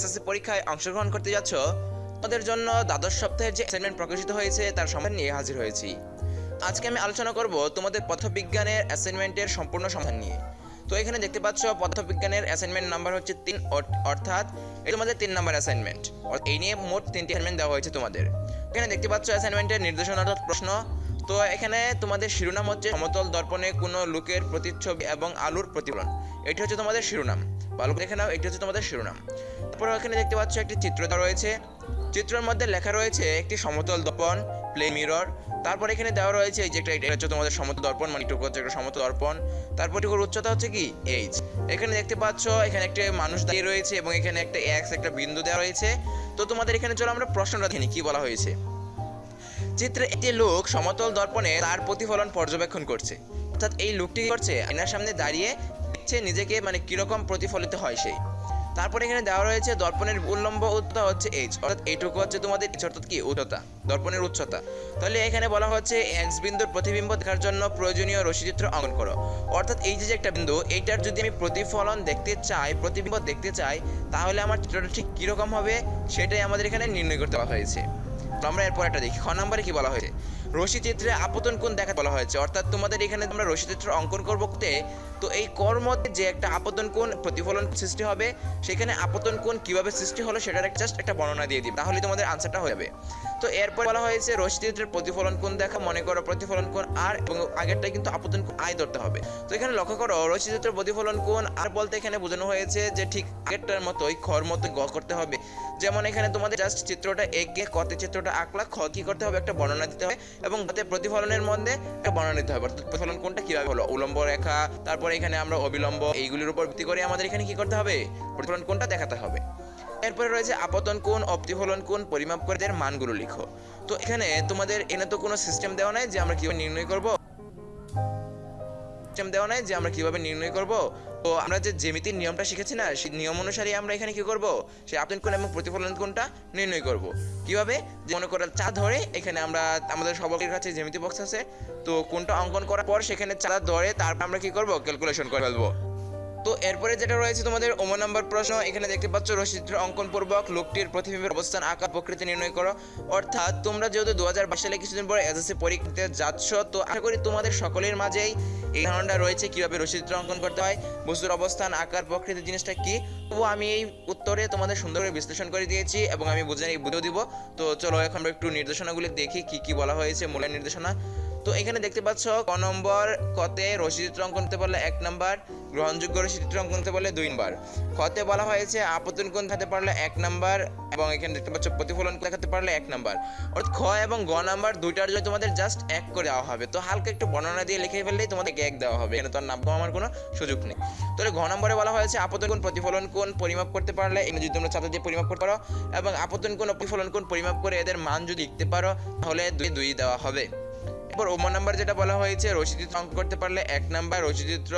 SSC পরীক্ষায় অংশগ্রহণ করতে যাচ্ছ তোমাদের জন্য দ্বাদশ সপ্তাহের যে অ্যাসাইনমেন্ট প্রকাশিত হয়েছে, তার সমাধান নিয়ে হাজির হয়েছি। আজকে আমি আলোচনা করব তোমাদের পদার্থবিজ্ঞানের অ্যাসাইনমেন্টের সম্পূর্ণ সমাধান নিয়ে। তো এখানে দেখতে পাচ্ছ, পদার্থবিজ্ঞানের অ্যাসাইনমেন্ট নাম্বার হচ্ছে তিন অর্থাৎ এই তোমাদের তিন নাম্বার অ্যাসাইনমেন্ট এই নিয়ে মোট তিনটি অ্যাসাইনমেন্ট দেওয়া হয়েছে তোমাদের। এখানে দেখতে পাচ্ছ অ্যাসাইনমেন্টের নির্দেশনা অর্থাৎ প্রশ্ন। তো এখানে তোমাদের শিরোনাম হচ্ছে সমতল দর্পণে কোনো লোকের প্রতিচ্ছবি এবং আলুর প্রতিফলন। এটি হচ্ছে তোমাদের শিরোনাম। ভালো করে নাও, এটি হচ্ছে তোমাদের শিরোনাম। তারপরে এখানে দেখতে পাচ্ছ একটি চিত্র রয়েছে। চিত্রের মধ্যে লেখা রয়েছে একটি সমতল দর্পণ প্লে মিরর তারপর এখানে দেওয়া রয়েছে এই যে একটা, এটা হচ্ছে তোমাদের সমতল দর্পণ মানে এটুকু হচ্ছে একটা সমতল দর্পণ। তারপর এটুকুর উচ্চতা হচ্ছে কি? এইচ এখানে দেখতে পাচ্ছ এখানে একটা মানুষ দাঁড়িয়ে রয়েছে এবং এখানে একটা এক্স একটা বিন্দু দেওয়া রয়েছে। তো তোমাদের এখানে চলো আমরা প্রশ্নটা দেখি কি বলা হয়েছে? চিত্রে একটি লোক সমতল দর্পণে তার প্রতিফলন পর্যবেক্ষণ করছে। অর্থাৎ এই লোকটি করছে? আয়নার সামনে দাঁড়িয়ে দেখছে নিজেকে মানে কীরকম প্রতিফলিত হয় সেই তারপরে এখানে দেওয়া রয়েছে, দর্পণের উল্লম্ব উচ্চতা হচ্ছে এইচ অর্থাৎ এইটুকু হচ্ছে তোমাদের অর্থাৎ কি? উচ্চতা, দর্পণের উচ্চতা। তাহলে এখানে বলা হচ্ছে এক্স বিন্দুর প্রতিবিম্ব দেখার জন্য প্রয়োজনীয় রশিচিত্র অঙ্কন করো। অর্থাৎ এই যে যে একটা বিন্দু, এইটার যদি আমি প্রতিফলন দেখতে চাই, প্রতিবিম্ব দেখতে চাই, তাহলে আমার চিত্রটা ঠিক কীরকম হবে? সেটাই আমাদের এখানে নির্ণয় করতে বলা হয়েছে। তো আমরা এরপর একটা দেখি। খ নম্বরে কি বলা হয়েছে? রশি চিত্রে আপতন কোণ দেখা বলা হয়েছে। অর্থাৎ তোমাদের এখানে তোমরা রশি চিত্র অঙ্কন করব তে এই কর মধ্যে যে একটা আপতন কোণ প্রতিফলন সৃষ্টি হবে, সেখানে আপতন কোণ কীভাবে সৃষ্টি হলো সেটার জাস্ট একটা বর্ণনা দিয়ে দিবে। তাহলে তোমাদের আনসারটা হয়ে যাবে। তো এরপর বলা হয়েছে রশি চিত্রের প্রতিফলন কোণ দেখা, মনে করো প্রতিফলন কোণ আর, এবং আগেরটা কিন্তু আপতন আয় ধরতে হবে। তো এখানে লক্ষ্য করো রশি চিত্রের প্রতিফলন কোণ আর বলতে এখানে বোঝানো হয়েছে যে ঠিক আগেরটার মতোই খর মতো গ করতে হবে। যেমন এখানে তোমাদের জাস্ট চিত্রটা এঁকে কতে চিত্রটা আঁকলা, খ কি করতে হবে, একটা বর্ণনা দিতে হবে, এবং গতে প্রতিফলনের মধ্যে একটা বর্ণনা দিতে হবে। অর্থাৎ প্রতিফলন কোনটা কীভাবে হলো? উলম্ব রেখা, তারপরে এখানে আমরা অবিলম্ব, এইগুলির উপর ভিত্তি করে আমাদের এখানে কি করতে হবে? প্রতিফলন কোনটা দেখাতে হবে। এরপরে রয়েছে আপতন কোণ ও প্রতিফলন কোণ, পরিমাপ করে এদের মানগুলো লিখো। তো এখানে তোমাদের এনে তো কোনো সিস্টেম দেওয়া নাই যে আমরা কীভাবে নির্ণয় করব। সিস্টেম দেওয়া নাই যে আমরা কীভাবে নির্ণয় করব। তো আমরা যে জ্যামিতির নিয়মটা শিখেছি না, সেই নিয়ম অনুসারে আমরা এখানে কি করব? সেই আপতন কোণ এবং প্রতিফলন কোণটা নির্ণয় করব। কীভাবে? যে মনে করো চা ধরে, এখানে আমরা, আমাদের সবার কাছে জ্যামিতি বক্স আছে। তো কোনটা অঙ্কন করার পর সেখানে চা ধরে, তারপর আমরা কি করব? ক্যালকুলেশন করে ফেলব। তো এরপরে যেটা রয়েছে তোমাদের ওমো নাম্বার প্রশ্ন, এখানে দেখতে পাচ্ছ রশিচিত্র অঙ্কন পূর্বক লোকটির প্রতিবিম্বের অবস্থান আকার প্রকৃতি নির্ণয় করো। অর্থাৎ তোমরা যেহেতু দু হাজার বাইশ সালে কিছুদিন পরে এসএসসি পরীক্ষাতে যাচ্ছ, তো আশা করি তোমাদের সকলের মাঝেই এই ধারণাটা রয়েছে কীভাবে রশিচিত্র অঙ্কন করতে হয়, বস্তুর অবস্থান, আকার প্রকৃতি জিনিসটা কি। তবুও আমি এই উত্তরে তোমাদের সুন্দর করে বিশ্লেষণ করে দিয়েছি এবং আমি বুঝে বুঝেও দিব। তো চলো এখন একটু নির্দেশনাগুলি দেখি, কি কি বলা হয়েছে মূলের নির্দেশনা। তো এখানে দেখতে পাচ্ছ, ক নম্বর কতে রশিচিত্র অঙ্কন করতে পারলে এক নম্বর, গ্রহণযোগ্য রশিচিত্র অঙ্কন করতে পারলে দুই নাম্বার খতে বলা হয়েছে আপতন কোণ দেখাতে পারলে এক নম্বর এবং এখানে দেখতে পাচ্ছ, প্রতিফলন দেখাতে পারলে এক নম্বর। অর্থাৎ খ এবং গ নাম্বার দুইটার জন্য তোমাদের জাস্ট এক করে দেওয়া হবে। তো হালকা একটু বর্ণনা দিয়ে লিখে ফেললেই তোমাদের এক দেওয়া হবে। এখানে তো আর নাম আমার কোনো সুযোগ নেই। তাহলে ঘ নম্বরে বলা হয়েছে আপতন কোণ প্রতিফলন কোণ পরিমাপ করতে পারলে এগুলো যদি তোমরা চাঁদা দিয়ে পরিমাপ করতে পারো এবং আপতন ও প্রতিফলন কোণ পরিমাপ করে এদের মান যদি লিখতে পারো, তাহলে দুই দুই দেওয়া হবে। এরপর ওমো নাম্বার যেটা বলা হয়েছে রশিচিত্র অঙ্কন করতে পারলে এক নাম্বার রশিচিত্র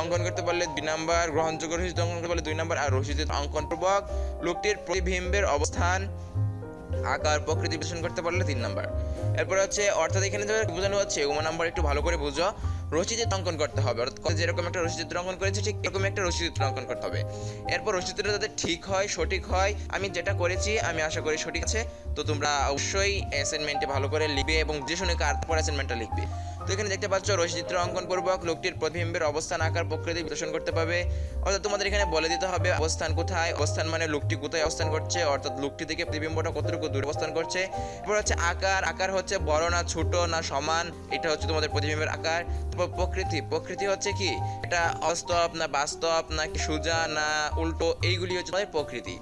অঙ্কন করতে পারলে দুই নাম্বার, গ্রহণযোগ্য রশিচিত্র অঙ্কন করতে পারলে দুই নাম্বার আর রশিচিত্র অঙ্কন পূর্বক লোকটির প্রতিবিম্বের অবস্থান, আকার, প্রকৃতি বিশ্লেষণ করতে পারলে তিন নাম্বার। এরপর হচ্ছে, অর্থাৎ এখানে বোঝানো হচ্ছে ওমো নাম্বার একটু ভালো করে বুঝো। রশিচিত্র অঙ্কন করতে হবে। অর্থাৎ যেরকম একটা রশিচিত্র অঙ্কন করেছে, ঠিক এরকম একটা রশিচিত্র অঙ্কন করতে হবে। এরপর রশিচিত্র যাতে ঠিক হয়, সঠিক হয়, আমি যেটা করেছি, আমি আশা করি সঠিক আছে। তো তোমরা অবশ্যই অ্যাসাইনমেন্টে ভালো করে লিখবে এবং যে শুনে কার পর অ্যাসাইনমেন্টটা লিখবে। তো এখানে দেখতে পাচ্ছ রশিচিত্র অঙ্কন পূর্বক লোকটির প্রতিবিম্বের অবস্থান, আকার, প্রকৃতি বিশ্লেষণ করতে পারবে। অর্থাৎ তোমাদের এখানে বলে দিতে হবে অবস্থান কোথায়, অবস্থান মানে লোকটি কোথায় অবস্থান করছে, অর্থাৎ লোকটি থেকে প্রতিবিম্বটা কতটুকু দূরে অবস্থান করছে। এরপর হচ্ছে আকার আকার হচ্ছে বড় না ছোট না সমান, এটা হচ্ছে তোমাদের প্রতিবিম্বের আকার। তারপর প্রকৃতি প্রকৃতি হচ্ছে কি? এটা অস্তব না বাস্তব, না কি সোজা না উল্টো, এইগুলি হচ্ছে তোমাদের প্রকৃতি।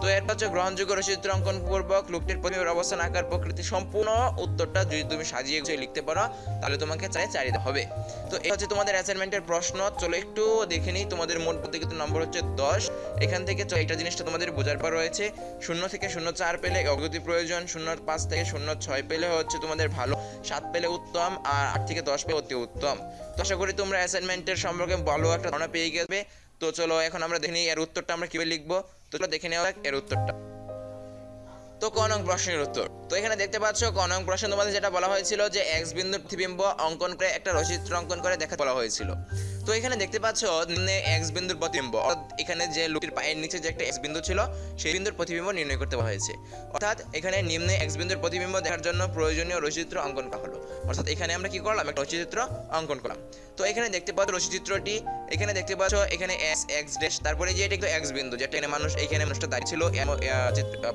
তো এরপর হচ্ছে গ্রহণযোগ্য রচিত্র অঙ্কন পূর্বক লোকটির প্রতিবিম্বের অবস্থান আকার প্রকৃতি সম্পূর্ণ। উত্তরটা যদি তুমি সাজিয়ে গুছিয়ে লিখতে পারো, তাহলে তোমাকে চাই চারিতে হবে। তো এই হচ্ছে তোমাদের অ্যাসাইনমেন্টের প্রশ্ন। চলো একটু দেখে নিই, তোমাদের মোট প্রত্যেকিত নম্বর হচ্ছে দশ। এখান থেকে এটা জিনিসটা তোমাদের বোঝার পর রয়েছে। শূন্য থেকে শূন্য চার পেলে অগ্রগতি প্রয়োজন, শূন্য পাঁচ থেকে শূন্য ছয় পেলে হচ্ছে তোমাদের ভালো, সাত পেলে উত্তম, আর আট থেকে দশ পেলে অতি উত্তম। তো আশা করি তোমরা অ্যাসাইনমেন্টের সম্পর্কে ভালো একটা ধারণা পেয়ে গেবে তো চলো এখন আমরা দেখে নিই, এর উত্তরটা আমরা কীভাবে লিখব। তো দেখে নেওয়া যাক এর উত্তরটা। তো ক নং প্রশ্নের উত্তর। তো এখানে দেখতে পাচ্ছ ক নং প্রশ্ন তোমাদের যেটা বলা হয়েছিল যে এক্স বিন্দু প্রতিবিম্ব অঙ্কন করে একটা রচিত্র অঙ্কন করে দেখা বলা হয়েছিল। তো এখানে দেখতে পাচ্ছ এক্স বিন্দুর প্রতিবিম্ব। এখানে যে লোকটির পায়ের নিচে যে একটা এক্স বিন্দু ছিল, সেই বিন্দুর প্রতিবিম্ব নির্ণয় করতে বলা হয়েছে। অর্থাৎ এখানে নিম্নে এক্স বিন্দুর প্রতিবিম্ব দেখার জন্য প্রয়োজনীয় রশিচিত্র অঙ্কন করা হলো। অর্থাৎ এখানে আমরা কি করলাম? একটা রশিচিত্র অঙ্কন করলাম। তো এখানে দেখতে পাচ্ছ রশিচিত্রটি এখানে দেখতে পাচ্ছ এখানে এস এক্স ড্যাশ তারপরে যে এটা একটু এক্স বিন্দু যেটা এখানে মানুষ, এখানে মানুষটা দাঁড়িয়ে ছিল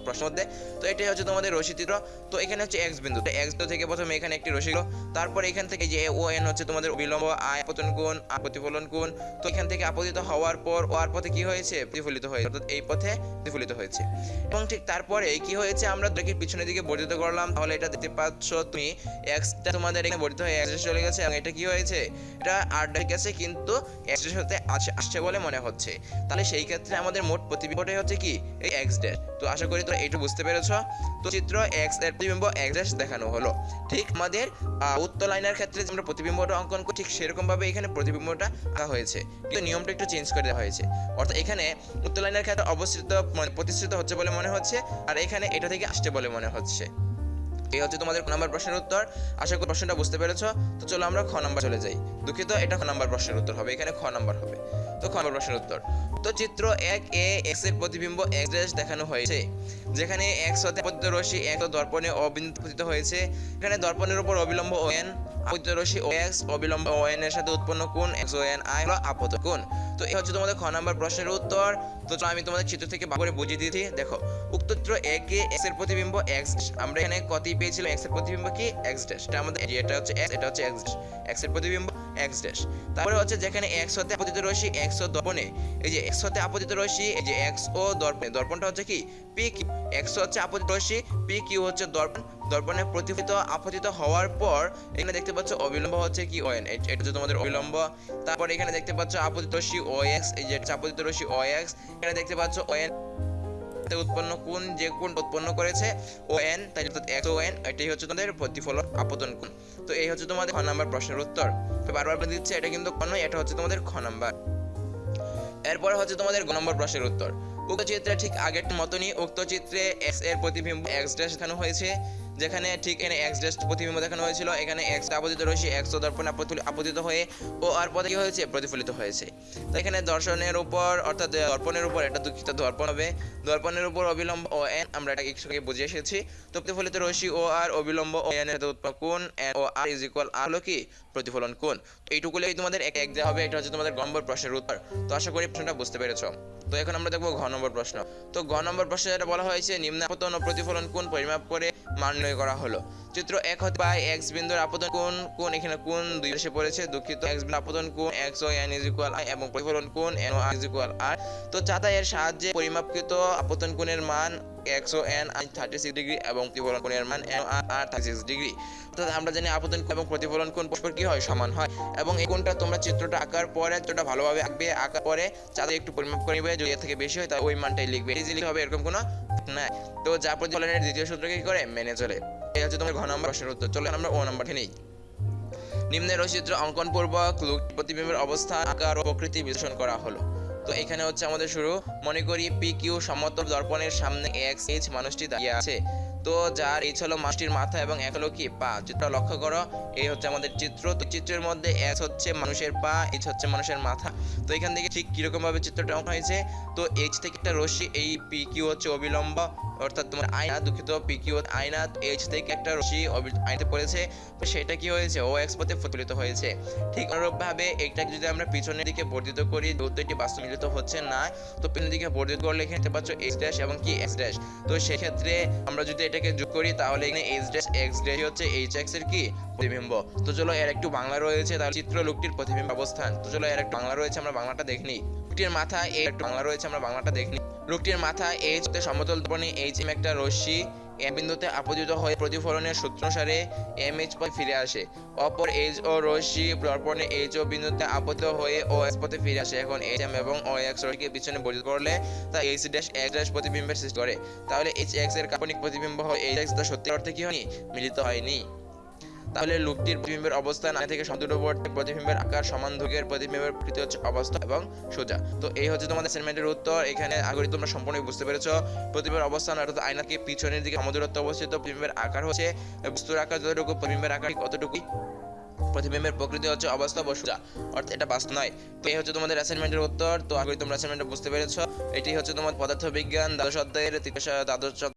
প্রশ্নের মধ্যে। তো এটাই হচ্ছে তোমাদের রশিচিত্র তো এখানে হচ্ছে এক্স বিন্দু। এক্স বিন্দু থেকে প্রথমে এখানে একটি হলো তারপরে এখান থেকে যে ও এন হচ্ছে তোমাদের বিলম্ব আয় পতন কোণ আয় প্রতিফলন কোণ তো এখান থেকে আপতিত হওয়ার পর ও আর পথে কি হয়েছে? প্রতিফলিত হয়েছে। অর্থাৎ এই পথে প্রতিফলিত হয়েছে। এবং ঠিক তারপরে কি হয়েছে? আমরা দেখি পিছনের দিকে বর্ধিত করলাম। তাহলে এটা দেখতে পাচ্ছ তুমি এক্সটা তোমাদের এখানে বর্ধিত হয়ে এক্স চলে গেছে। এবং এটা কি হয়েছে? এটা আর গেছে, কিন্তু এক্সের সাথে আসে- আসছে বলে মনে হচ্ছে। তাহলে সেই ক্ষেত্রে আমাদের মোট প্রতিবিম্বটাই হচ্ছে কি? এই এক্স ড্যাশ তো আশা করি তোমরা এইটু বুঝতে পেরেছ। তো চিত্র এক্সের প্রতিবিম্ব এক্স ড্যাশ দেখানো হলো। ঠিক আমাদের উত্তর লাইনের ক্ষেত্রে আমরা প্রতিবিম্বটা অঙ্কন করি, ঠিক সেরকম ভাবে এখানে প্রতিবিম্বটা আঁকা হয়েছে। কিন্তু নিয়মটা একটু চেঞ্জ করে দেওয়া হয়েছে। অর্থাৎ এখানে উত্তর লাইনের অবস্থিত মানে প্রতিষ্ঠিত হচ্ছে বলে মনে হচ্ছে, আর এখানে এটা থেকে আসছে বলে মনে হচ্ছে। এই হচ্ছে তোমাদের ক নাম্বার প্রশ্নের উত্তর। আশা করি প্রশ্নটা বুঝতে পেরেছ। তো চলো আমরা খ নাম্বার চলে যাই। দুঃখিত, এটা খ নাম্বার প্রশ্নের উত্তর হবে। এখানে খ নাম্বার হবে। তো খ প্রশ্নের উত্তর। তো চিত্র এক এ এক্সের প্রতিবিম্ব এক্স ড্যাশ দেখানো হয়েছে, যেখানে এক্স হতে আপতিত রশ্মি এক দর্পণে অবিন্দু পতিত হয়েছে। এখানে দর্পণের উপর অবিলম্ব ও এন আপতিত রশ্মি ও এক্স অবিলম্ব ও এন এর সাথে উৎপন্ন কোণ এক্স ও এন আই হলো আপত কোণ। তো এই হচ্ছে তোমাদের খ নাম্বার প্রশ্নের উত্তর। তো আমি তোমাদের চিত্র থেকে ভাগ করে বুঝিয়ে দিয়েছি দেখো, উক্ত চিত্র একে এক্সের প্রতিবিম্ব এক্স আমরা এখানে কত পেয়েছিলাম এক্সের প্রতিবিম্ব কি? এক্স ড্যাশ এটা আমাদের এটা হচ্ছে x, এটা হচ্ছে এক্স এক্সের প্রতিবিম্ব এক্স ড্যাশ তারপরে হচ্ছে যেখানে এক্স হতে আপতিত রশ্মি এক্স ও দর্পণে। এই যে এক্স হতে আপতিত রশ্মি, এই যে এক্স ও দর্পণে। দর্পণটা হচ্ছে কি? পি কিউ এক্স হচ্ছে আপতিত রশ্মি পি কিউ হচ্ছে দর্পণ। দর্পণে প্রতিফলিত, আপতিত হওয়ার পর এখানে দেখতে পাচ্ছ অবিলম্ব হচ্ছে কি ওএন এটা হচ্ছে তোমাদের অবিলম্ব। তারপর এখানে দেখতে পাচ্ছ আপতিত রশ্মি ও এক্স এই যে আপতিত রশ্মি ও এক্স এখানে দেখতে পাচ্ছ ওএন তে উৎপন্ন কোন যে কোন উৎপন্ন করেছে ও এন তাই অর্থাৎ এক্স ও এন এটাই হচ্ছে তোমাদের প্রতিফলন আপতন কোণ। তো এই হচ্ছে তোমাদের খ নাম্বার প্রশ্নের উত্তর। তো বারবার বলে দিচ্ছে, এটা কিন্তু কোন এটা হচ্ছে তোমাদের খ নাম্বার। এরপরে হচ্ছে তোমাদের গ নম্বর প্রশ্নের উত্তর। উক্ত চিত্রে ঠিক আগের মতনই উক্ত চিত্রে এক্সের প্রতিবিম্ব এক্স ড্যাশ দেখানো হয়েছে। যেখানে ঠিক এখানে এক্স ড্যাশ প্রতিবিম্ব দেখানো হয়েছিল। এখানে এক্স আপতিত রয়েছে। এক্স দর্পণ আপতিত হয়ে ও আর পদে কি হয়েছে? প্রতিফলিত হয়েছে। তো এখানে দর্শনের উপর, অর্থাৎ দর্পণের উপর এটা দুঃখিত দর্পণ হবে। দর্পণের উপর অবিলম্ব ও এন আমরা এটা একটু আগে বুঝে এসেছি। তো প্রতিফলিত রশ্মি ও আর অবিলম্ব ও এন এর সাথে উৎপন্ন কোণ N O R is equal R হলো কি? প্রতিফলন কোণ। তো এইটুকুলেই তোমাদের এক এক দেওয়া হবে। এটা হচ্ছে তোমাদের গ নম্বর প্রশ্নের উত্তর। তো আশা করি প্রশ্নটা বুঝতে পেরেছ। তো এখন আমরা দেখব ঘ নম্বর প্রশ্ন। তো গ নম্বর প্রশ্নে যেটা বলা হয়েছে, নিম্ন আপতন ও প্রতিফলন কোণ পরিমাপ করে মান নির্ণয় করা হলো। চিত্র এক হতে পায় এক্স বিন্দুর আপতন কোণ কোণ এখানে কোণ দুই পাশে পড়েছে, দুঃখিত। এক্স বিন্দুর আপতন কোণ X O N is equal I এবং প্রতিফলন কোন N O R is equal R তো চাতা এর সাহায্যে পরিমাপকৃত আপতন কোণের মান X O N I thirty six degree এবং প্রতিফলন কোণের মান N R thirty six degree অর্থাৎ আমরা জানি আপতন কোণ এবং প্রতিফলন কোণ পরস্পর কি হয়? সমান হয়। এবং এই কোণটা তোমরা চিত্রটা আঁকার পরে, চিত্রটা ভালোভাবে আঁকবে, আঁকার পরে চাঁদা একটু পরিমাপ করে নিবে। যদি এর থেকে বেশি হয়, তাহলে ওই মানটাই লিখবে। ইজিলি হবে এরকম কোনো না তো যা প্রতিফলনের দ্বিতীয় সূত্রকে কি করে? মেনে চলে। এই হচ্ছে তোমার ঘ নম্বর প্রশ্নের উত্তর। চলো আমরা ও নম্বর নেই। নিম্নের রচিত্র অঙ্কন পূর্বক লোক প্রতিবিম্বের অবস্থান আকার ও প্রকৃতি বিশ্লেষণ করা হলো। তো এখানে হচ্ছে আমাদের শুরু। মনে করি পি কিউ সমতল দর্পণের সামনে এক্স এইচ মানুষটি দাঁড়িয়ে আছে। তো যার এইচ হলো মানুষটির মাথা এবং এক হলো কি পা। চিত্র লক্ষ্য করো, এই হচ্ছে আমাদের চিত্র। তো চিত্রের মধ্যে এস হচ্ছে মানুষের পা এইচ হচ্ছে মানুষের মাথা। তো এখান থেকে ঠিক কীরকম ভাবে চিত্রটা অঙ্কন হয়েছে? তো এইচ থেকে একটা রশ্মি, এই পি কিউ হচ্ছে অবিলম্ব, অর্থাৎ তোমার আয়না, দুঃখিত পি কিউ আয়না এইচ থেকে একটা রশ্মি আয়নাতে পড়েছে। তো সেটা কি হয়েছে? ও এক্স পথে প্রতিফলিত হয়েছে। ঠিক অনুরূপভাবে এইটাকে যদি আমরা পিছনের দিকে বর্ধিত করি, যেহেতু এটি বাস্তবিত হচ্ছে না, তো পিছনের দিকে বর্ধিত করলে এখানে পাচ্ছ এইচ ড্যাশ এবং কি এক্স ড্যাশ তো সেক্ষেত্রে আমরা যদি এটাকে যোগ করি, তাহলে এখানে এইচ ড্যাশ এক্স ড্যাশ হচ্ছে এইচ এক্সের কি? প্রতিবিম্ব। তো চলো এর একটু বাংলা রয়েছে, তাহলে চিত্র লোকটির প্রতিবিম্ব অবস্থান। তো চলো এর একটু বাংলা রয়েছে, আমরা বাংলাটা দেখিনি লোকটির মাথা এ একটু বাংলা রয়েছে, আমরা বাংলাটা দেখিনি লোকটির মাথা এইচ সমতল দর্পণে এইচ এম একটা রশ্মি এম বিন্দুতে আপতিত হয়ে প্রতিফলনের সূত্রসারে এম এইচ পথে ফিরে আসে। অপর এইচ ও রশ্মি দর্পণে এইচ ও বিন্দুতে আপতিত হয়ে ও এক্স পথে ফিরে আসে। এখন এইচ এম এবং ও এক্স রশ্মিকে পিছনে বর্ধিত করলে তা এইচ ড্যাশ এক্স ড্যাশ প্রতিবিম্বের সৃষ্টি করে। তাহলে এইচ এক্সের কাল্পনিক প্রতিবিম্ব হয় এইচ এক্স তা সত্যি অর্থে কি হয়নি? মিলিত হয়নি। তাহলে লোকটির প্রতিবিম্বের অবস্থান আগে থেকে সমদূরবর্তী প্রতিবিম্বের আকার সমান ধুকের প্রতিবিম্বের প্রকৃতি হচ্ছে অবস্থা এবং সোজা। তো এই হচ্ছে তোমাদের অ্যাসাইনমেন্টের উত্তর। এখানে আগে তোমরা সম্পূর্ণ বুঝতে পেরেছ। প্রতিবিম্বের অবস্থান অর্থাৎ আয়নাকে পিছনের দিকে সমদূরত্ব অবস্থিত প্রতিবিম্বের আকার হচ্ছে বস্তুর আকার যতটুকু, প্রতিবিম্বের আকার ঠিক অতটুকুই। প্রতিবিম্বের প্রকৃতি হচ্ছে অবস্থা ও সোজা। অর্থাৎ এটা বাস্তব নয় তো এই হচ্ছে তোমাদের অ্যাসাইনমেন্টের উত্তর। তো আগে তোমরা অ্যাসাইনমেন্টটা বুঝতে পেরেছ। এটি হচ্ছে তোমার পদার্থবিজ্ঞান, দ্বাদশ অধ্যায়ের দ্বাদশ